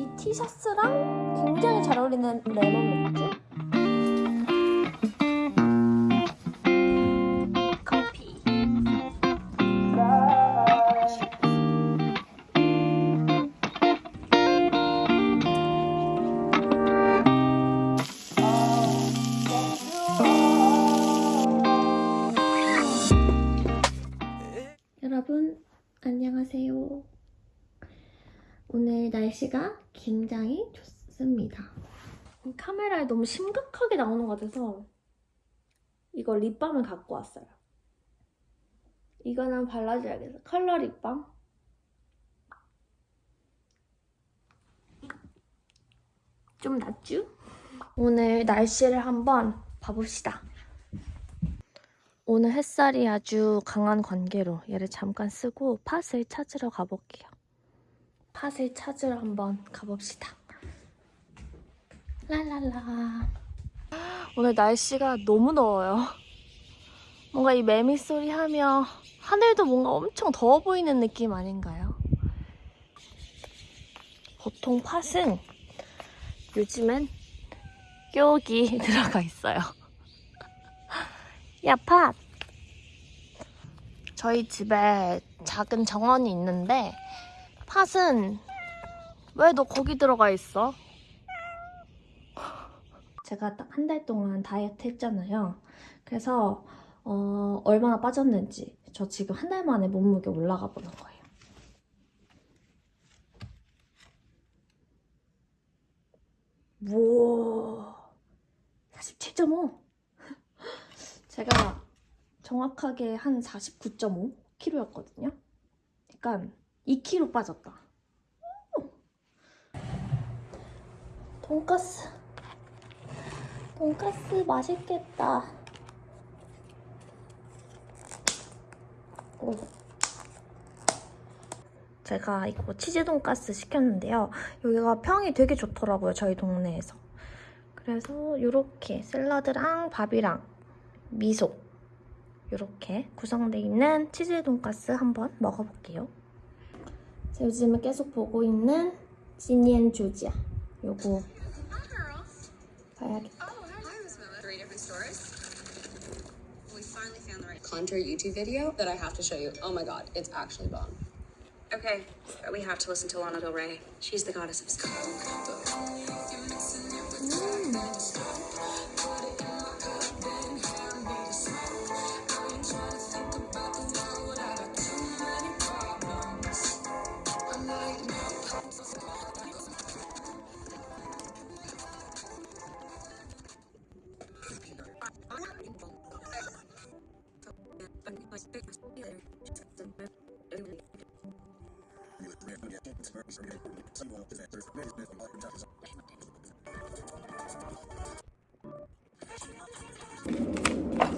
이 티셔츠랑 굉장히 잘 어울리는 레몬 맥주. 날씨가 굉장히 좋습니다. 카메라에 너무 심각하게 나오는 것 같아서 이거 립밤을 갖고 왔어요. 이거는 발라줘야겠어. 컬러 립밤. 좀 낫죠? 오늘 날씨를 한번 봐봅시다. 오늘 햇살이 아주 강한 관계로 얘를 잠깐 쓰고 팥을 찾으러 가볼게요. 팥을 찾으러 한번 가봅시다. 랄랄라. 오늘 날씨가 너무 더워요. 뭔가 이 매미 소리 하며 하늘도 뭔가 엄청 더워 보이는 느낌 아닌가요? 보통 팥은 요즘엔 여기 들어가 있어요. 야, 팥! 저희 집에 작은 정원이 있는데 팥은 왜 너 거기 들어가 있어? 제가 딱 한 달 동안 다이어트 했잖아요. 그래서 어, 얼마나 빠졌는지 저 지금 한 달 만에 몸무게 올라가 보는 거예요. 우와 47.5 제가 정확하게 한 49.5kg였거든요. 그러니까 2kg 빠졌다. 오! 돈까스. 돈까스 맛있겠다. 오. 제가 이거 치즈 돈까스 시켰는데요. 여기가 평이 되게 좋더라고요. 저희 동네에서. 그래서 이렇게 샐러드랑 밥이랑 미소 이렇게 구성되어 있는 치즈 돈까스 한번 먹어볼게요. 제가 요즘에 계속 보고 있는 지니엔 조지아 요거 봐야겠다. three different stores. We finally found the right contour YouTube video that I have to show you. Oh my god, it's actually bomb. Okay, but we have to listen to Lana Del Rey. She's the goddess of style. 어,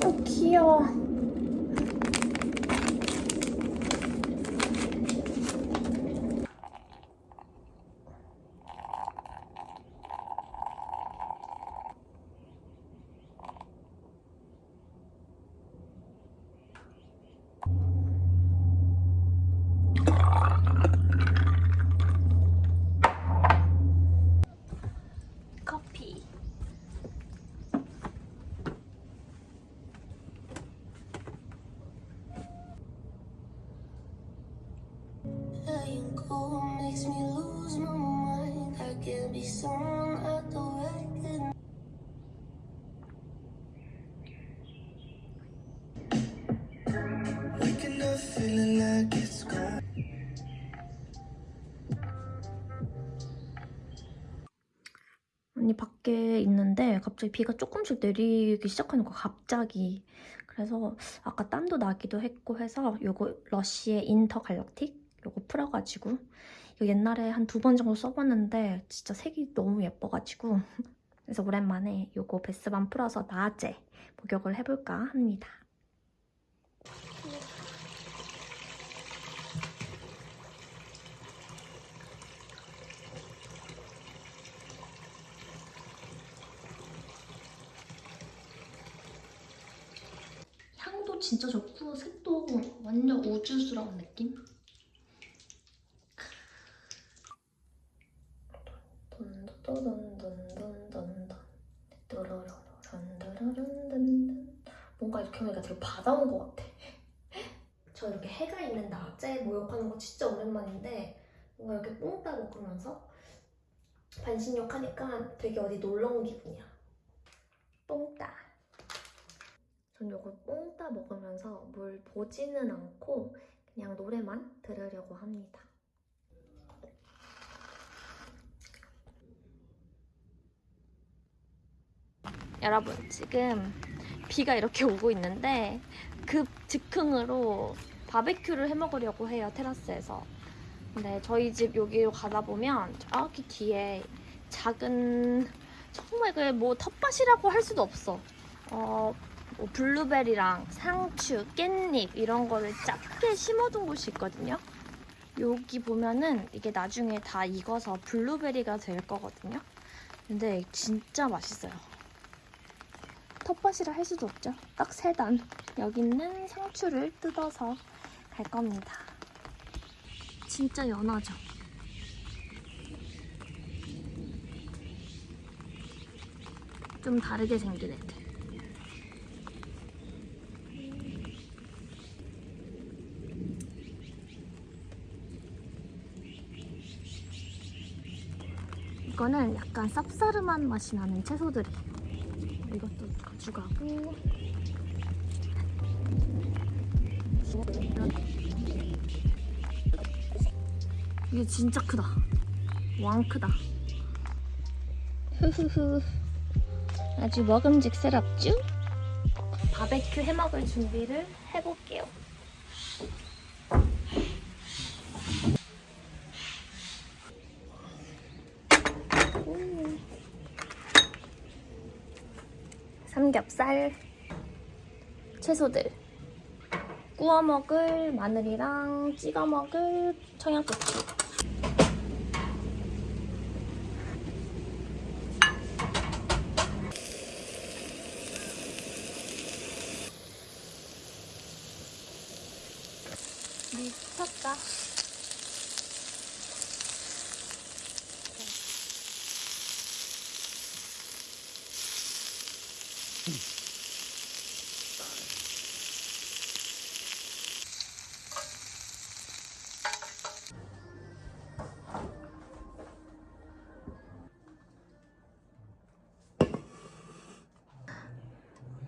Okay. 아니 밖에 있는데 갑자기 비가 조금씩 내리기 시작하는 거야 갑자기. 그래서 아까 땀도 나기도 했고 해서 요거 러쉬의 인터 갈락틱 요거 풀어가지고 옛날에 한 두 번 정도 써봤는데 진짜 색이 너무 예뻐가지고 그래서 오랜만에 요거 베스밤 풀어서 낮에 목욕을 해볼까 합니다 향도 진짜 좋고 색도 완전 우주스러운 느낌? 또돈돈돈돈돈 또로로론도로론돈 뭔가 이렇게 하니까 되게 바다 온것 같아. 저 이렇게 해가 있는 낮에 목욕하는 거 진짜 오랜만인데 뭔가 이렇게 뽕따 먹으면서 반신욕 하니까 되게 어디 놀러 온 기분이야. 뽕따. 전 요걸 뽕따 먹으면서 뭘 보지는 않고 그냥 노래만 들으려고 합니다. 여러분 지금 비가 이렇게 오고 있는데 급 즉흥으로 바베큐를 해 먹으려고 해요 테라스에서. 근데 저희 집 여기로 가다 보면 저기 뒤에 작은 정말 그뭐 텃밭이라고 할 수도 없어. 어, 뭐 블루베리랑 상추, 깻잎 이런 거를 작게 심어둔 곳이 있거든요. 여기 보면은 이게 나중에 다 익어서 블루베리가 될 거거든요. 근데 진짜 맛있어요 텃밭이라 할 수도 없죠. 딱 세 단. 여기 있는 상추를 뜯어서 갈 겁니다. 진짜 연하죠. 좀 다르게 생긴 애들. 이거는 약간 쌉싸름한 맛이 나는 채소들이. 이것도 가져가고 이게 진짜 크다. 왕 크다. 흐흐흐. 아주 먹음직스럽죠? 바베큐 해먹을 준비를 해볼게요. 음. 삼겹살, 채소들, 구워 먹을 마늘이랑 찍어 먹을 청양고추. 미쳤다.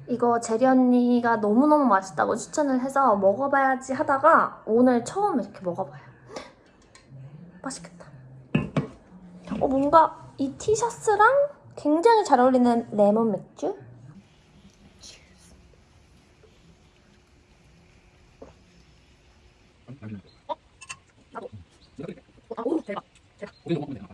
이거 제리 언니가 너무너무 맛있다고 추천을 해서 먹어봐야지 하다가 오늘 처음 이렇게 먹어봐요. 맛있겠다. 어, 뭔가 이 티셔츠랑 굉장히 잘 어울리는 레몬 맥주? これが本みな。